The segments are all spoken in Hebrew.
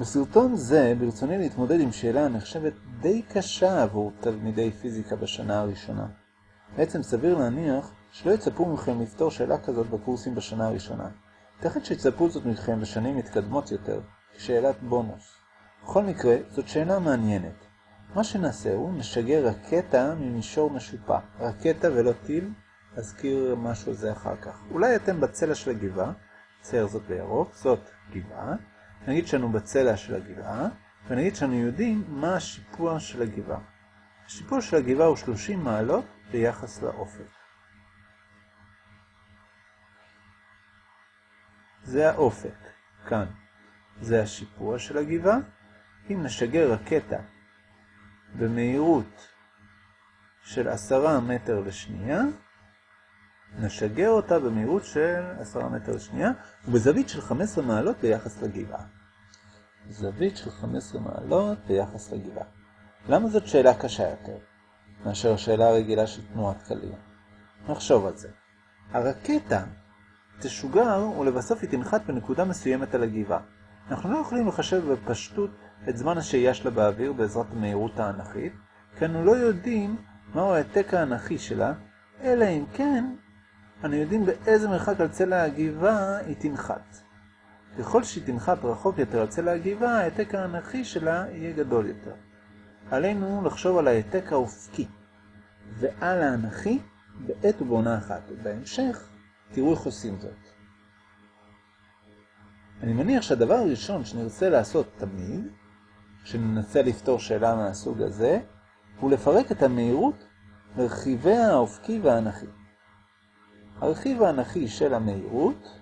בסרטון זה ברצוני להתמודד עם שאלה הנחשבת די קשה עבור תלמידי פיזיקה בשנה הראשונה. בעצם סביר להניח שלא יצפו מכם לפתור שאלה כזאת בקורסים בשנה הראשונה. תכף שיצפו זאת מכם בשנים מתקדמות יותר, כשאלת בונוס. בכל מקרה, זאת שאלה מעניינת. מה שנעשה הוא נשגר רקטה ממישור משופע. רקטה ולא טיל, אזכיר משהו זה אחר כך. אולי אתם בצלע של הגבעה, צייר זאת בירוק, זאת גבעה. נגיד שאנו בצלע של הגבעה, ונגיד שאנו יודעים מה השיפוע של הגבעה. השיפוע של הגבעה הוא 30 מעלות ביחס לאופק. זה האופק, כאן. זה השיפוע של הגבעה. אם נשגר רקטה במהירות של 10 מטר לשנייה, נשגר אותה במהירות של 10 מטר לשנייה, ובזווית של 15 מעלות ביחס לגבעה. זווית של 15 מעלות ביחס לגבעה. למה זאת שאלה קשה יותר, מאשר השאלה הרגילה של תנועת קליע? נחשוב על זה. הרקטה תשוגר ולבסוף היא תנחת בנקודה מסוימת על הגבעה. אנחנו לא יכולים לחשב בפשטות את זמן השהייה שלה באוויר בעזרת המהירות האנכית, כי אנו לא יודעים מהו העתק האנכי שלה, אלא אם כן אנו יודעים באיזה מרחק על צלע הגבעה היא תנחת. ככל שהיא תנחת רחוק יותר על צלע הגבעה, העתק האנכי שלה יהיה גדול יותר. עלינו לחשוב על העתק האופקי ועל האנכי בעת ובעונה אחת. ובהמשך תראו איך עושים זאת. אני מניח שהדבר הראשון שנרצה לעשות תמיד, כשננסה לפתור שאלה מהסוג הזה, הוא לפרק את המהירות לרכיבי האופקי והאנכי. הרכיב האנכי של המהירות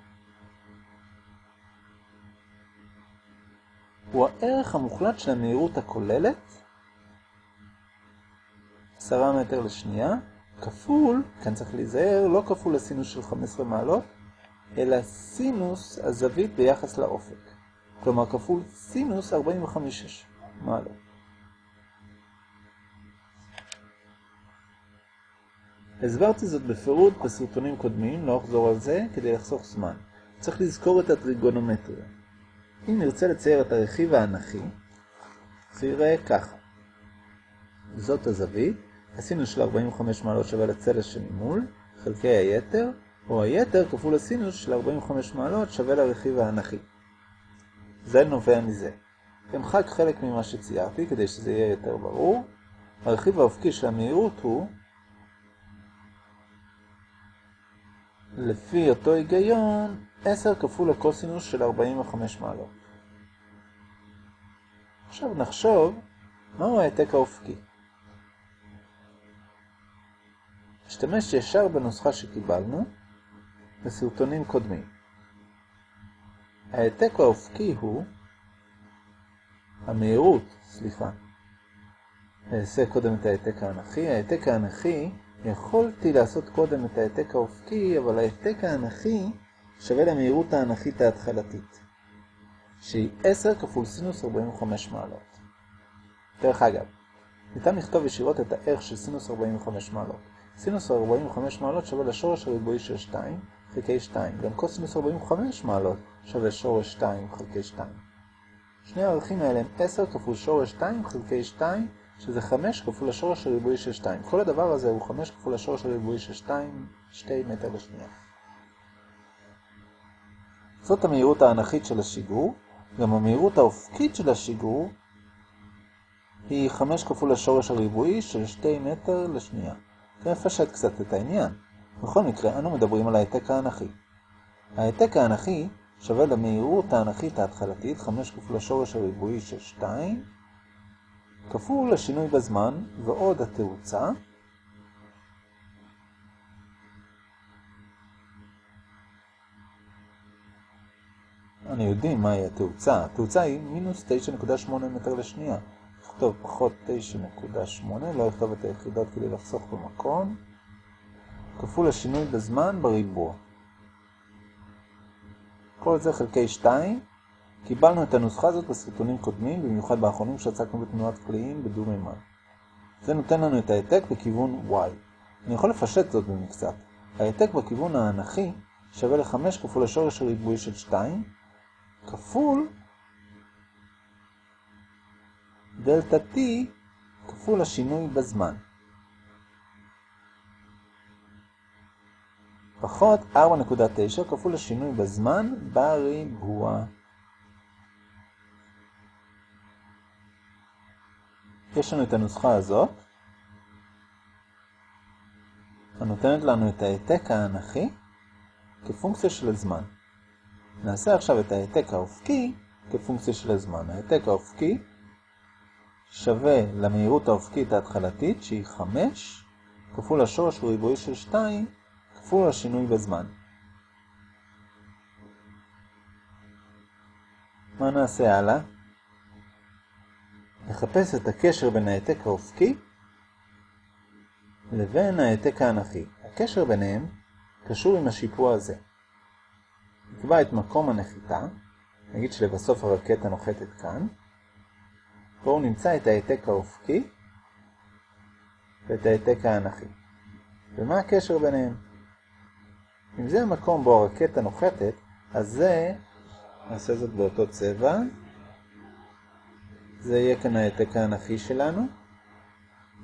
הוא הערך המוחלט של המהירות הכוללת, 10 מטר לשנייה, כפול, כאן צריך להיזהר, לא כפול הסינוס של 15 מעלות, אלא סינוס הזווית ביחס לאופק. כלומר כפול סינוס 45 מעלות. הסברתי זאת בפירוט בסרטונים קודמים, לא אחזור על זה, כדי לחסוך זמן. צריך לזכור את הטריגונומטריה. אם נרצה לצייר את הרכיב האנכי, זה ייראה ככה. זאת הזווית, הסינוס של 45 מעלות שווה לצלע שממול, חלקי היתר, או היתר כפול הסינוס של 45 מעלות שווה לרכיב האנכי. זה נובע מזה. אמחק חלק ממה שציירתי כדי שזה יהיה יותר ברור. הרכיב האופקי של המהירות הוא, לפי אותו היגיון, 10 כפול הקוסינוס של 45 מעלות. עכשיו נחשוב מהו העתק האופקי. נשתמש ישר בנוסחה שקיבלנו בסרטונים קודמים. העתק האופקי הוא המהירות, סליחה, אעשה קודם את העתק האנכי. העתק האנכי, יכולתי לעשות קודם את העתק האופקי, אבל העתק האנכי שווה למהירות האנכית ההתחלתית, שהיא 10 כפול סינוס 45 מעלות. דרך אגב, ניתן לכתוב ישירות את הערך של סינוס 45 מעלות. סינוס 45 מעלות שווה לשורש הריבועי של 2 חלקי 2. גם קוסינוס 45 מעלות שווה שורש 2 חלקי 2. שני הערכים האלה הם 10 כפול שורש 2 חלקי 2, שזה 5 כפול השורש הריבועי של 2. כל הדבר הזה הוא 5 כפול השורש הריבועי של 2, 2 מטר לשנייה. זאת המהירות האנכית של השיגור, גם המהירות האופקית של השיגור היא 5 כפול השורש הריבועי של 2 מטר לשנייה. זה מפשט קצת את העניין. בכל מקרה, אנו מדברים על העתק האנכי. העתק האנכי שווה למהירות האנכית ההתחלתית 5 כפול השורש הריבועי של 2 כפול השינוי בזמן ועוד התאוצה אני יודעים מהי התאוצה. התאוצה היא מינוס 9.8 מטר לשנייה. נכתוב פחות 9.8, לא אכתוב את היחידות כדי לחסוך במקום. כפול השינוי בזמן בריבוע. כל זה חלקי 2. קיבלנו את הנוסחה הזאת בסרטונים קודמים, במיוחד באחרונים שעסקנו בתנועת קליעים בדו-מימד. זה נותן לנו את העתק בכיוון y. אני יכול לפשט זאת במקצת. העתק בכיוון האנכי שווה ל-5 כפול השורש הריבועי של 2, כפול דלתה T כפול השינוי בזמן. פחות 4.9 כפול השינוי בזמן בריבוע. יש לנו את הנוסחה הזאת, הנותנת לנו את העתק האנכי כפונקציה של הזמן. נעשה עכשיו את העתק האופקי כפונקציה של הזמן. העתק האופקי שווה למהירות האופקית ההתחלתית, שהיא 5, כפול השורש ריבועי של 2, כפול השינוי בזמן. מה נעשה הלאה? נחפש את הקשר בין העתק האופקי לבין העתק האנכי. הקשר ביניהם קשור עם השיפוע הזה. נקבע את מקום הנחיתה, נגיד שלבסוף הרקטה נוחתת כאן, בואו נמצא את העתק האופקי ואת העתק האנכי. ומה הקשר ביניהם? אם זה המקום בו הרקטה נוחתת, אז זה, נעשה זאת באותו צבע, זה יהיה כאן העתק האנכי שלנו,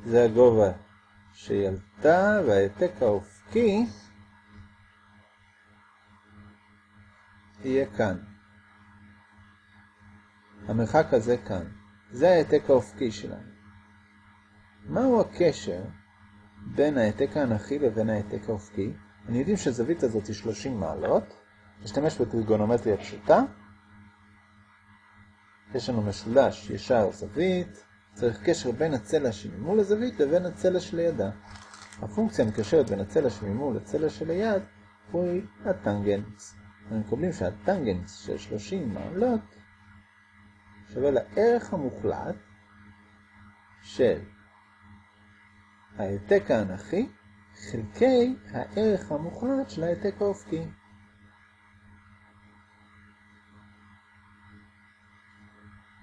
זה הגובה שהיא עלתה, והעתק האופקי יהיה כאן. המרחק הזה כאן. זה העתק האופקי שלנו. מהו הקשר בין העתק האנכי לבין העתק האופקי? אני יודעים שהזווית הזאת היא 30 מעלות. נשתמש בטריגונומטריה פשוטה. יש לנו משולש ישר זווית, צריך קשר בין הצלע שממול לזווית לבין הצלע שלידה. הפונקציה המקשרת בין הצלע שממול לצלע שליד הוא הטנגנס. אנחנו מקבלים שהטנגנס של 30 מעלות שווה לערך המוחלט של העתק האנכי חלקי הערך המוחלט של העתק האופקי.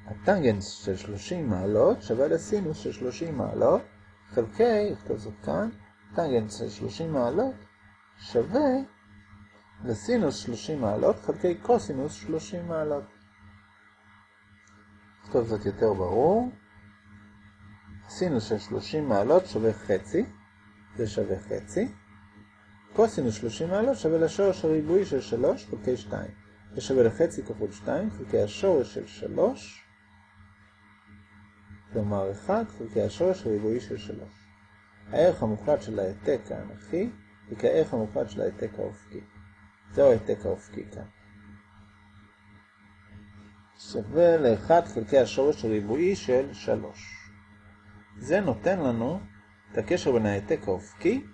הטנגנס של 30 מעלות שווה לסינוס של 30 מעלות, חלקי, נכתוב זאת כאן, טנגנס של 30 מעלות שווה לסינוס 30 מעלות חלקי קוסינוס 30 מעלות. נכתוב זאת יותר ברור. סינוס של 30 מעלות שווה חצי, זה שווה חצי. קוסינוס 30 מעלות שווה לשורש הריבועי של 3 חלקי 2. זה שווה לחצי כפול 2 חלקי השורש של 3 כלומר 1 חלקי השורש הריבועי של 3. הערך המוחלט של העתק האנכי הוא כערך המוחלט של העתק האופקי. זהו העתק האופקי כאן. שווה ל-1 חלקי השורש הריבועי של 3. זה נותן לנו את הקשר בין העתק האופקי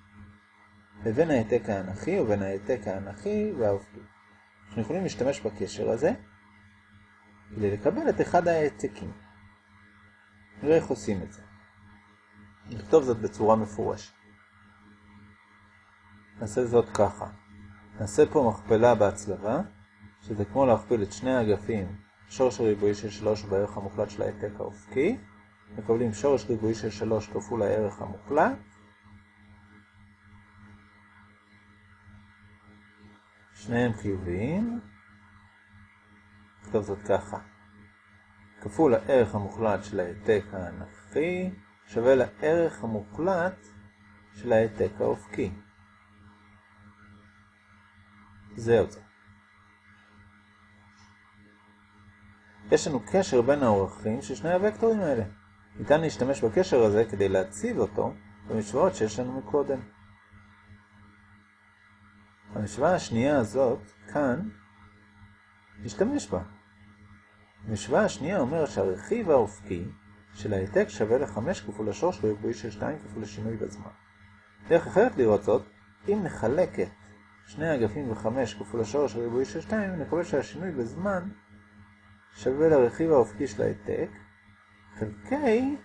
לבין העתק האנכי ובין העתק האנכי והאופקי. אנחנו יכולים להשתמש בקשר הזה כדי לקבל את אחד העתקים. נראה איך עושים את זה. נכתוב זאת בצורה מפורשת. נעשה זאת ככה. נעשה פה מכפלה בהצלבה, שזה כמו להכפיל את שני האגפים, שורש הריבועי של 3 בערך המוחלט של העתק האופקי, מקבלים שורש ריבועי של 3 כפול הערך המוחלט, שניהם חיוביים, נכתוב זאת ככה. כפול הערך המוחלט של העתק האנכי שווה לערך המוחלט של העתק האופקי. זה. יש לנו קשר בין האורכים של שני הוקטורים האלה. ניתן להשתמש בקשר הזה כדי להציב אותו במשוואות שיש לנו מקודם. המשוואה השנייה הזאת, כאן, נשתמש בה. המשוואה השנייה אומרת שהרכיב האופקי של העתק שווה ל-5 כפול השורש ריבועי של 2 כפול השינוי בזמן. דרך אחרת לראות זאת, אם נחלק את שני האגפים ב-5 כפול השורש הריבועי של 2, נקבל שהשינוי בזמן שווה לרכיב האופקי של העתק, חלקי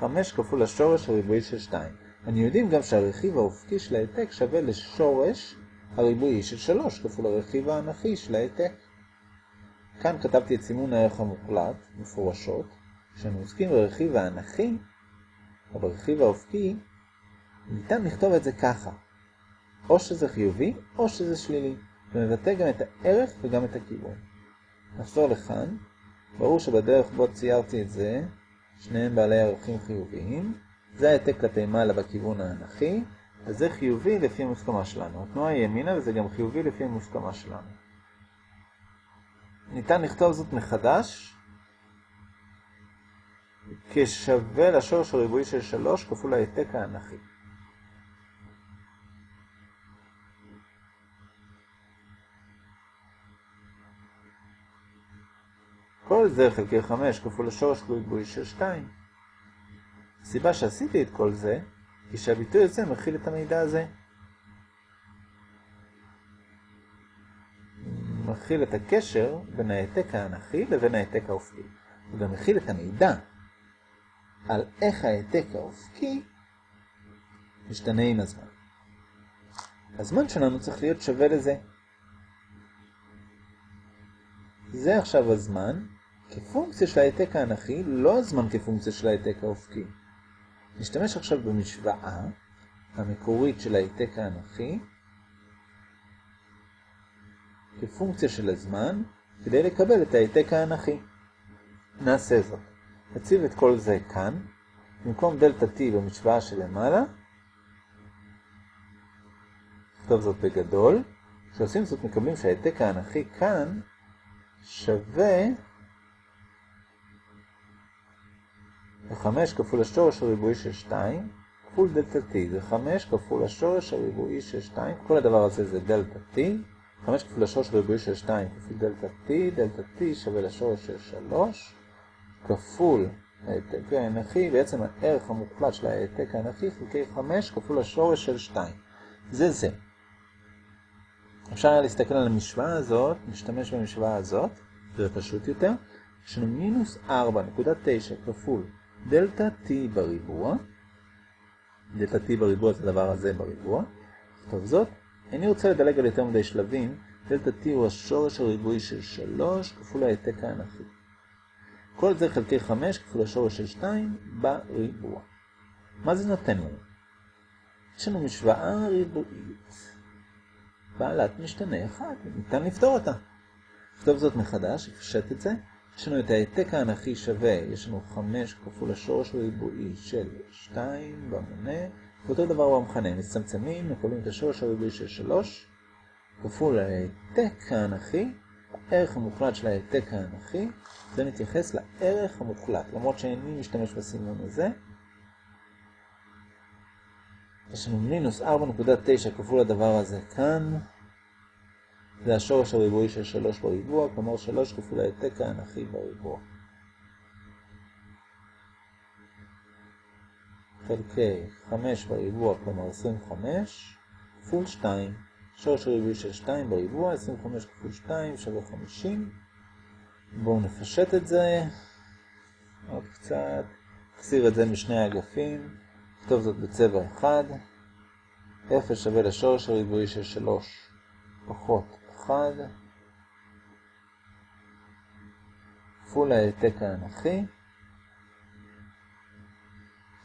חמש כפול השורש הריבועי של 2. אני יודעים גם שהרכיב האופקי של העתק שווה לשורש הריבועי של 3 כפול הרכיב האנכי של העתק. כאן כתבתי את סימון הערך המוחלט, מפורשות, כשאנו עוסקים ברכיב האנכי, או ברכיב האופקי, ניתן לכתוב את זה ככה. או שזה חיובי, או שזה שלילי. ומבטא גם את הערך וגם את הכיוון. נחזור לכאן. ברור שבדרך בו ציירתי את זה, שניהם בעלי ערכים חיוביים. זה העתק כלפי מעלה בכיוון האנכי, אז זה חיובי לפי המוסכמה שלנו. התנועה היא ימינה וזה גם חיובי לפי המוסכמה שלנו. ניתן לכתוב זאת מחדש כשווה לשורש הריבועי של 3 כפול העתק האנכי. כל זה חלקי 5 כפול השורש ריבועי של 2. הסיבה שעשיתי את כל זה, היא שהביטוי הזה מכיל את המידע הזה. מכיל את הקשר בין העתק האנכי לבין העתק האופקי. הוא גם מכיל את המידע על איך העתק האופקי משתנה עם הזמן. הזמן שלנו צריך להיות שווה לזה. זה עכשיו הזמן כפונקציה של העתק האנכי, לא הזמן כפונקציה של העתק האופקי. נשתמש עכשיו במשוואה המקורית של העתק האנכי כפונקציה של הזמן כדי לקבל את העתק האנכי. נעשה זאת. נציב את כל זה כאן, במקום דלתה t במשוואה שלמעלה, נכתוב זאת בגדול. כשעושים זאת מקבלים שהעתק האנכי כאן שווה ל-5 כפול השורש הריבועי של 2 כפול דלתה t. זה 5 כפול השורש הריבועי של 2, כל הדבר הזה זה דלתה t. 5 כפול השורש הריבועי של 2 כפול דלתה t, דלתה t שווה לשורש של 3 כפול העתק האנכי, בעצם הערך המוחלט של העתק האנכי חלקי 5 כפול השורש של 2. זה זה. אפשר היה להסתכל על המשוואה הזאת, נשתמש במשוואה הזאת, זה פשוט יותר. יש לנו מינוס 4.9 כפול דלתה t בריבוע. דלתה t בריבוע זה הדבר הזה בריבוע. טוב זאת. אני רוצה לדלג על יותר מדי שלבים. דלתה t הוא השורש הריבועי של 3 כפול העתק האנכי. כל זה חלקי 5 כפול השורש של 2 בריבוע. מה זה נותן לנו? יש לנו משוואה ריבועית. בעלת משתנה אחד, ניתן לפתור אותה. נכתוב זאת מחדש, נפשט את זה. יש לנו את העתק האנכי שווה, יש לנו 5 כפול השורש הריבועי של 2 במונה, ואותו דבר במכנה, מצמצמים, מקבלים את השורש הריבועי של 3, כפול העתק האנכי, הערך המוחלט של העתק האנכי, זה מתייחס לערך המוחלט, למרות שאיני משתמש בסמלון הזה. יש לנו מינוס 4.9 כפול הדבר הזה כאן, זה השורש הריבועי של 3 בריבוע, כלומר 3 כפול העתק האנכי בריבוע. חלקי 5 בריבוע, כלומר 25, כפול 2. שורש הריבועי של 2 בריבוע, 25 כפול 2 שווה 50. בואו נפשט את זה עוד קצת. נחסיר את זה משני האגפים. נכתוב זאת בצבע אחד. 0 שווה לשורש הריבועי של 3 פחות 1 כפול העתק האנכי.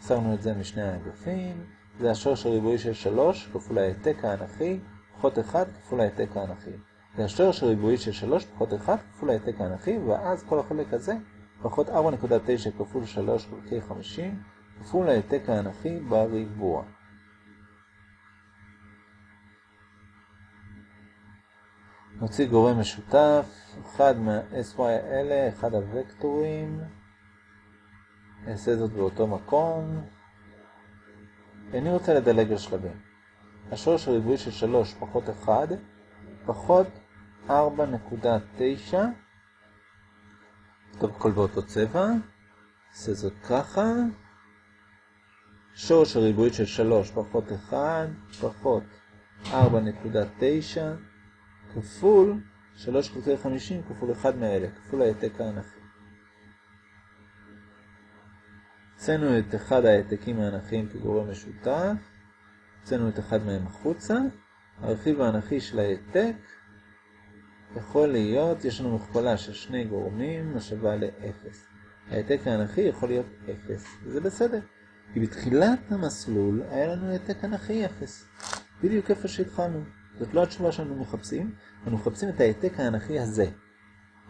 שמנו את זה משני האגפים. זה השורש הריבועי של 3 כפול העתק האנכי פחות 1 כפול העתק האנכי. זה השורש הריבועי של 3 פחות 1 כפול העתק האנכי, ואז כל החלק הזה פחות 4.9 כפול 3 חלקי 50 כפול העתק האנכי בריבוע. נוציא גורם משותף, אחד מה-SY האלה, אחד הוקטורים. נעשה זאת באותו מקום. אני רוצה לדלג על שלבים. השורש הריבועי של 3 פחות 1, פחות 4.9. טוב, הכל באותו צבע. נעשה זאת ככה. שורש הריבועי של 3 פחות 1, פחות 4.9. כפול 3 חלקי 50 כפול 1 מאלה, כפול העתק האנכי. הוצאנו את אחד העתקים האנכיים כגורם משותף, הוצאנו את אחד מהם החוצה, הרכיב האנכי של העתק יכול להיות, יש לנו מכפלה של שני גורמים השווה ל-0. העתק האנכי יכול להיות 0, וזה בסדר, כי בתחילת המסלול היה לנו העתק אנכי 0, בדיוק איפה שהתחלנו. זאת לא התשובה שאנו מחפשים, אנו מחפשים את העתק האנכי הזה.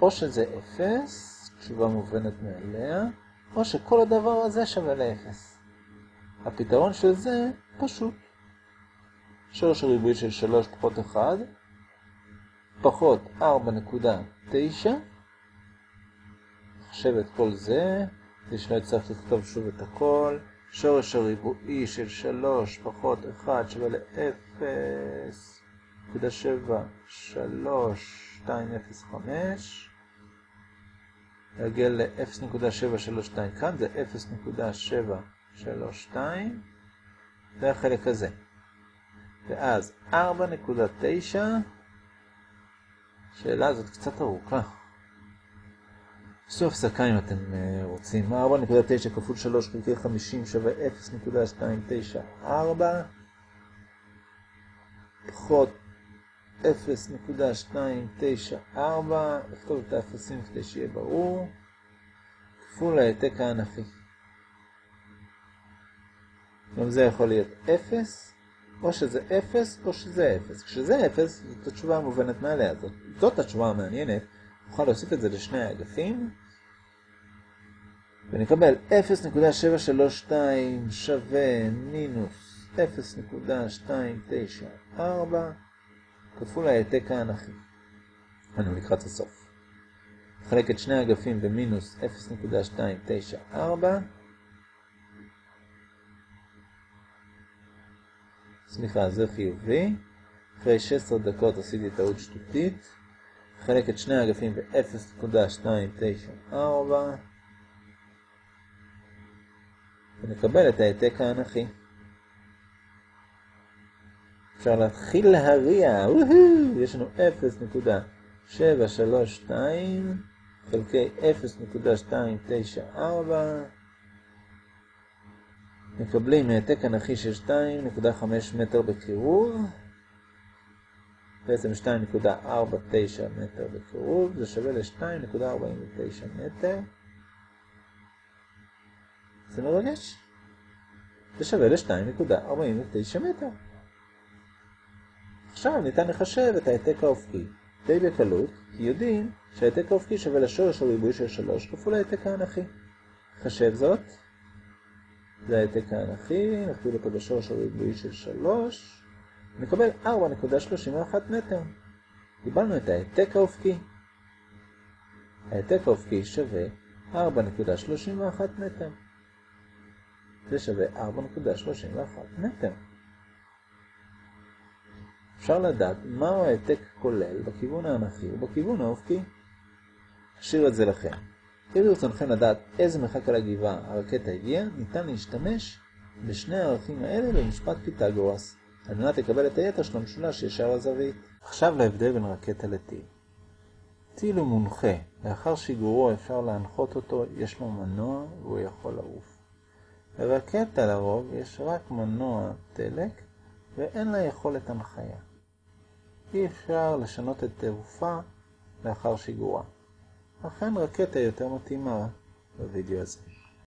או שזה 0, תשובה מובנת מאליה, או שכל הדבר הזה שווה ל-0. הפתרון של זה פשוט. שורש הריבועי של 3 פחות 1, פחות 4.9, נחשב את כל זה, כדי שלא יצטרך לכתוב שוב את הכל, שורש הריבועי של 3 פחות 1 שווה ל-0.73205, להגיע ל-0.732 כאן, זה 0.732, זה החלק הזה. ואז 4.9, השאלה הזאת קצת ארוכה. עשו הפסקה אם אתם רוצים. 4.9 כפול 3 חלקי 50 שווה 0.294 פחות 0.294, נכתוב את האפסים כדי שיהיה ברור, כפול העתק האנכי. גם זה יכול להיות 0, או שזה 0 או שזה 0. כשזה 0, זאת התשובה המובנת מעליה. זאת, זאת התשובה המעניינת. נוכל להוסיף את זה לשני האגפים, ונקבל 0.732 שווה מינוס 0.294 כפול העתק האנכי. אנו לקראת הסוף. נחלק את שני האגפים במינוס 0.294 סליחה, זה חיובי. אחרי 16 דקות עשיתי טעות שטותית. נחלק את שני האגפים ב-0.294 ונקבל את העתק האנכי. אפשר להתחיל להריע, יש לנו 0.732 חלקי 0.294 מקבלים העתק אנכי של 2.5 מטר בקירוב בעצם 2.49 מטר בקירוב, זה שווה ל-2.49 מטר. זה מרגש. זה שווה ל-2.49 מטר. עכשיו ניתן לחשב את העתק האופקי. די בקלות, כי יודעים שהעתק האופקי שווה לשורש הריבועי של 3 כפול העתק האנכי. חשב זאת. זה העתק האנכי, נכפיל אותו בשורש הריבועי של 3. נקבל 4.31 מטר. קיבלנו את העתק האופקי. העתק האופקי שווה 4.31 מטר. זה שווה 4.31 מטר. אפשר לדעת מהו העתק כולל בכיוון האנכי ובכיוון האופקי. אשאיר את זה לכם. אם ברצונכם לדעת איזה מרחק על הגבעה הרקטה הגיעה, ניתן להשתמש בשני הערכים האלה במשפט פיתגורס. על מנת לקבל את היתר של המשולש ישר הזווית. עכשיו להבדל בין רקטה לטיל. טיל הוא מונחה, לאחר שיגורו אפשר להנחות אותו, יש לו מנוע והוא יכול לעוף. לרקטה לרוב יש רק מנוע דלק ואין לה יכולת הנחיה. אי אפשר לשנות את תעופה לאחר שיגורה. לכן רקטה יותר מתאימה בווידאו הזה.